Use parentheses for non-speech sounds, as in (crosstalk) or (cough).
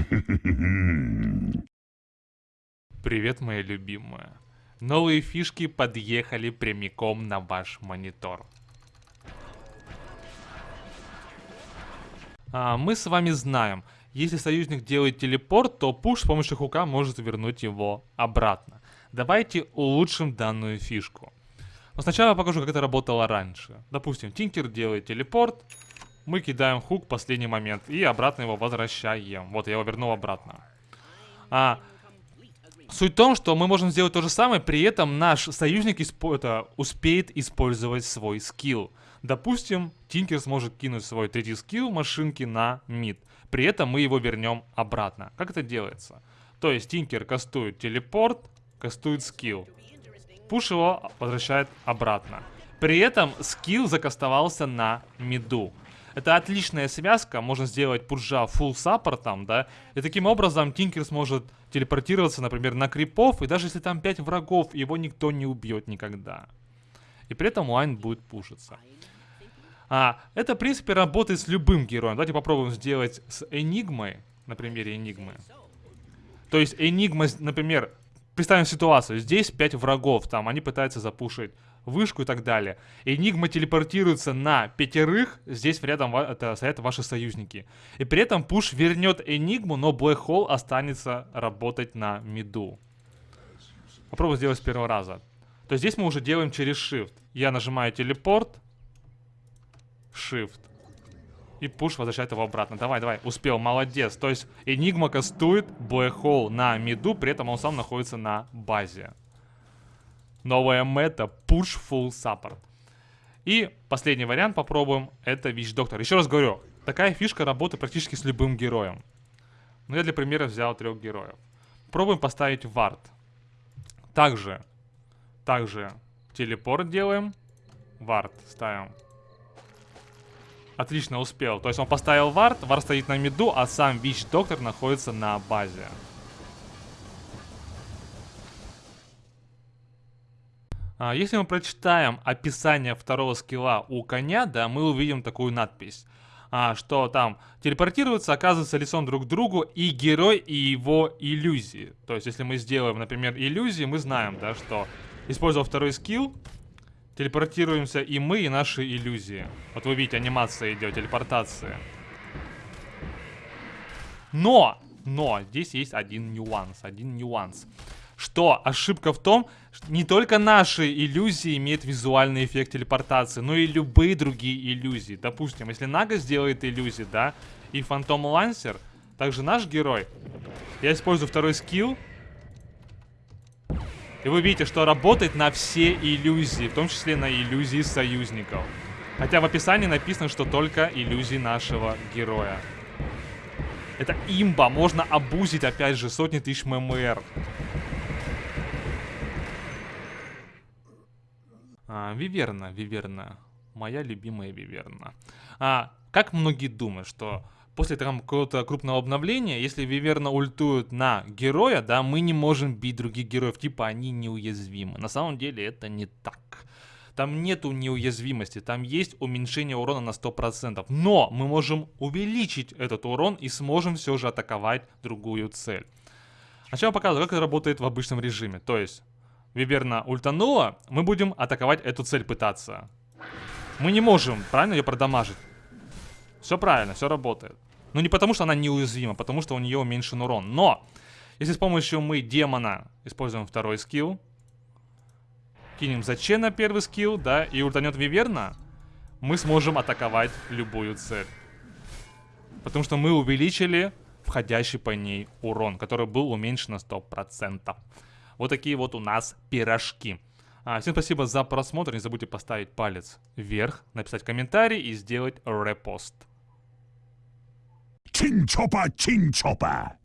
(laughs) Привет, моя любимая. Новые фишки подъехали прямиком на ваш монитор. А, мы с вами знаем, если союзник делает телепорт, то пуш с помощью хука может вернуть его обратно. Давайте улучшим данную фишку. Но сначала я покажу, как это работало раньше. Допустим, Тинкер делает телепорт, мы кидаем хук в последний момент и обратно его возвращаем. Вот, я его вернул обратно. А, суть в том, что мы можем сделать то же самое, при этом наш союзник испо это, успеет использовать свой скилл. Допустим, Тинкер сможет кинуть свой третий скилл машинки на мид. При этом мы его вернем обратно. Как это делается? То есть Тинкер кастует телепорт, кастует скилл. Пуш его возвращает обратно. При этом skill закастовался на mid у. Это отличная связка, можно сделать Pudge а full support ом, да, и таким образом Тинкер сможет телепортироваться, например, на крипов, и даже если там 5 врагов, его никто не убьет никогда. И при этом line будет пушиться. А, это, в принципе, работает с любым героем. Давайте попробуем сделать с Энигмой, на примере Энигмы. То есть Энигма, например, представим ситуацию, здесь 5 врагов, там, они пытаются запушить вышку и так далее. Энигма телепортируется на пятерых, здесь рядом это, стоят ваши союзники. И при этом пуш вернет Энигму, но Black Hole останется работать на миду. Попробуем сделать с первого раза. То есть здесь мы уже делаем через Shift. Я нажимаю телепорт, Shift. И пуш возвращает его обратно. Давай, давай, успел, молодец. То есть Энигма кастует Black Hole на миду, при этом он сам находится на базе. Новая мета Push Full Support. И последний вариант попробуем, это Вич Доктор. Еще раз говорю, такая фишка работает практически с любым героем. Но я для примера взял трех героев. Пробуем поставить вард. Также, также телепорт делаем, вард ставим. Отлично, успел. То есть он поставил вард, вард стоит на миду, а сам Вич Доктор находится на базе. Если мы прочитаем описание второго скилла у коня, да, мы увидим такую надпись. А, что там телепортируются, оказывается лицом друг к другу и герой, и его иллюзии. То есть, если мы сделаем, например, иллюзии, мы знаем, да, что используя второй скилл, телепортируемся и мы, и наши иллюзии. Вот вы видите, анимация идет, телепортация. Но, но, здесь есть один нюанс, один нюанс что ошибка в том, что не только наши иллюзии имеют визуальный эффект телепортации, но и любые другие иллюзии. Допустим, если Нага сделает иллюзии, да, и Фантом Лансер, также наш герой, я использую второй скилл, и вы видите, что работает на все иллюзии, в том числе на иллюзии союзников. Хотя в описании написано, что только иллюзии нашего героя. Это имба, можно обузить, опять же, сотни тысяч ММР. А, Виверна, Виверна. Моя любимая Виверна. А, как многие думают, что после какого-то крупного обновления, если Виверна ультует на героя, да, мы не можем бить других героев, типа они неуязвимы. На самом деле это не так. Там нету неуязвимости, там есть уменьшение урона на 100%. Но мы можем увеличить этот урон и сможем все же атаковать другую цель. Сначала показываю, как это работает в обычном режиме. То есть, Виверна ультанула, мы будем атаковать эту цель пытаться. Мы не можем, правильно, ее продамажить. Все правильно, все работает. Но не потому, что она неуязвима, потому что у нее уменьшен урон. Но, если с помощью мы демона используем второй скилл, кинем зачем на первый скилл, да, и ультанет Виверна, мы сможем атаковать любую цель. Потому что мы увеличили входящий по ней урон, который был уменьшен на 100%. Вот такие вот у нас пирожки. А, всем спасибо за просмотр. Не забудьте поставить палец вверх, написать комментарий и сделать репост. Чинчопа, чинчопа.